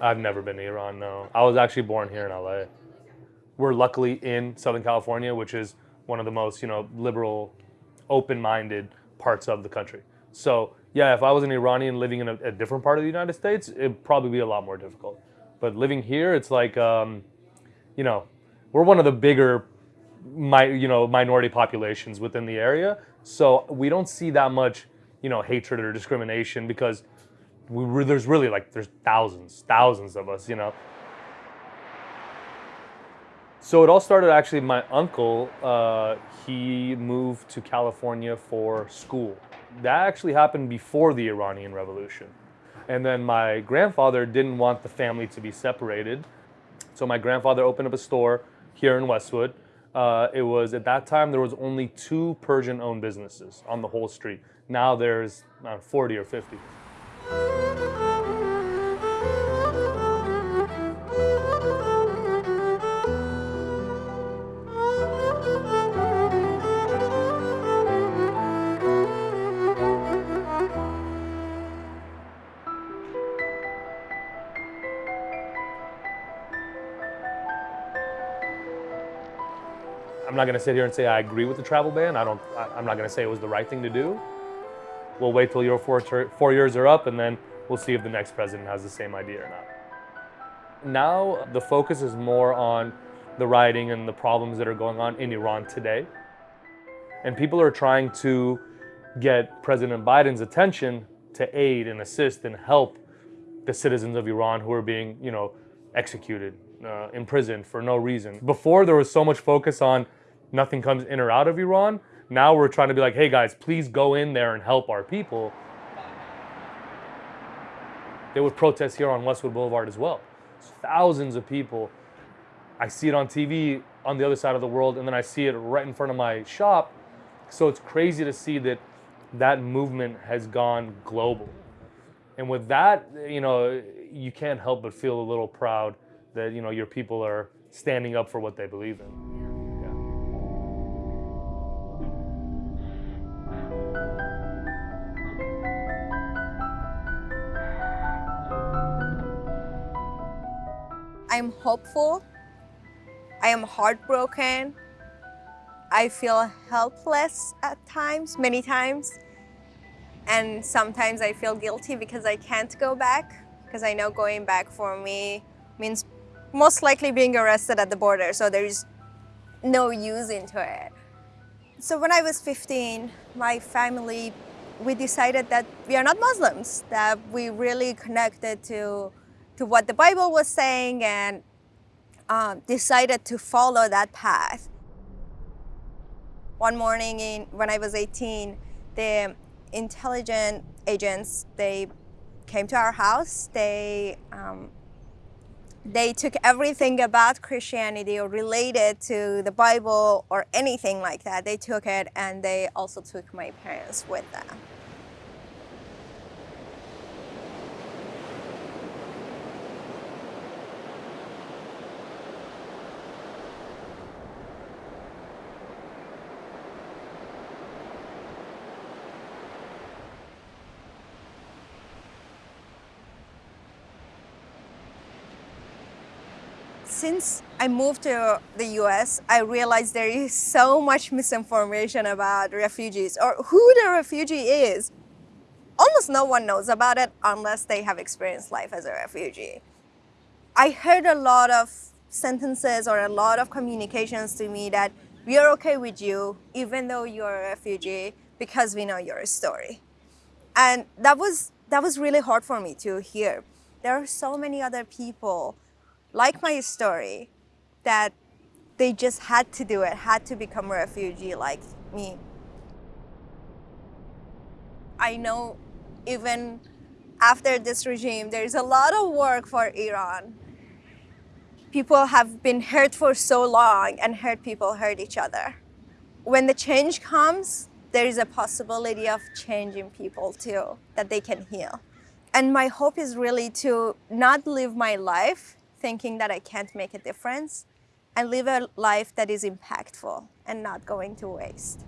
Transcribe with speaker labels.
Speaker 1: I've never been to Iran, no. I was actually born here in LA. We're luckily in Southern California, which is one of the most, you know, liberal, open-minded parts of the country. So yeah, if I was an Iranian living in a, a, different part of the United States, it'd probably be a lot more difficult. But living here, it's like, um, you know, we're one of the bigger, my, you know, minority populations within the area. So we don't see that much, you know, hatred or discrimination because we, there's really like, there's thousands, thousands of us, you know. So it all started actually, my uncle, uh, he moved to California for school. That actually happened before the Iranian Revolution. And then my grandfather didn't want the family to be separated. So my grandfather opened up a store here in Westwood. Uh, it was, at that time, there was only two Persian-owned businesses on the whole street. Now there's uh, 40 or 50. I'm not going to sit here and say I agree with the travel ban. I don't. I, am not going to say it was the right thing to do. We'll wait till your four, four years are up, and then we'll see if the next president has the same idea or not. Now the focus is more on the rioting and the problems that are going on in Iran today, and people are trying to get President Biden's attention to aid and assist and help the citizens of Iran who are being, you know, executed, uh, imprisoned for no reason. Before there was so much focus on nothing comes in or out of Iran. Now we're trying to be like, hey guys, please go in there and help our people. They would protest here on Westwood Boulevard as well. Thousands of people. I see it on TV on the other side of the world, and then I see it right in front of my shop. So it's crazy to see that that movement has gone global. And with that, you know, you can't help but feel a little proud that, you know, your people are standing up for what they believe in.
Speaker 2: I'm hopeful. I am heartbroken. I feel helpless at times, many times. And sometimes I feel guilty because I can't go back because I know going back for me means most likely being arrested at the border. So there's no use into it. So when I was 15, my family, we decided that we are not Muslims, that we really connected to to what the Bible was saying and um, decided to follow that path. One morning in, when I was 18, the intelligent agents, they came to our house. They, um, they took everything about Christianity or related to the Bible or anything like that. They took it and they also took my parents with them. Since I moved to the US, I realized there is so much misinformation about refugees or who the refugee is. Almost no one knows about it unless they have experienced life as a refugee. I heard a lot of sentences or a lot of communications to me that we are okay with you even though you're a refugee because we know your story. And that was, that was really hard for me to hear. There are so many other people like my story, that they just had to do it, had to become a refugee like me. I know even after this regime, there's a lot of work for Iran. People have been hurt for so long and hurt people hurt each other. When the change comes, there is a possibility of changing people too, that they can heal. And my hope is really to not live my life thinking that I can't make a difference and live a life that is impactful and not going to waste.